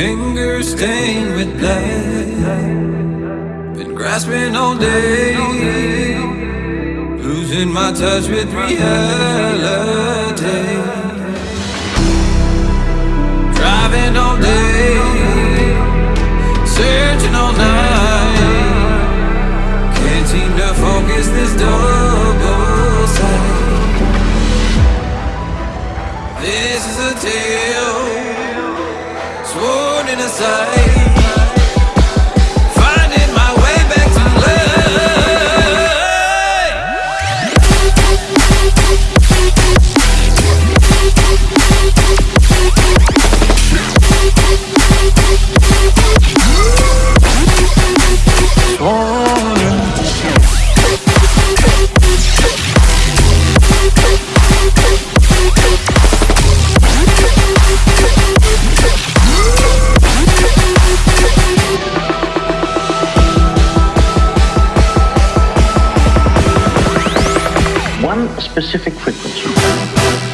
Fingers stained with blood. Been grasping all day. Losing my touch with reality. Driving all day. Sworn specific frequency.